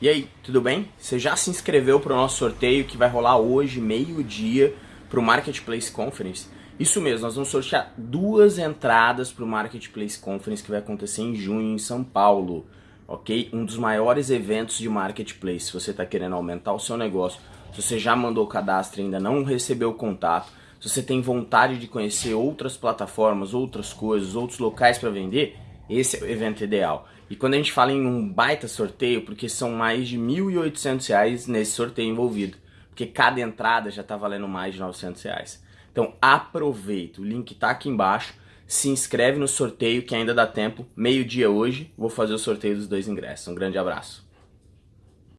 E aí, tudo bem? Você já se inscreveu para o nosso sorteio que vai rolar hoje, meio-dia, para o Marketplace Conference? Isso mesmo, nós vamos sortear duas entradas para o Marketplace Conference que vai acontecer em junho em São Paulo, ok? Um dos maiores eventos de Marketplace. Se você está querendo aumentar o seu negócio, se você já mandou o cadastro e ainda não recebeu o contato, se você tem vontade de conhecer outras plataformas, outras coisas, outros locais para vender, esse é o evento ideal. E quando a gente fala em um baita sorteio, porque são mais de R$ 1.800 nesse sorteio envolvido, porque cada entrada já está valendo mais de 900 reais. Então aproveita, o link está aqui embaixo, se inscreve no sorteio que ainda dá tempo, meio dia hoje, vou fazer o sorteio dos dois ingressos. Um grande abraço.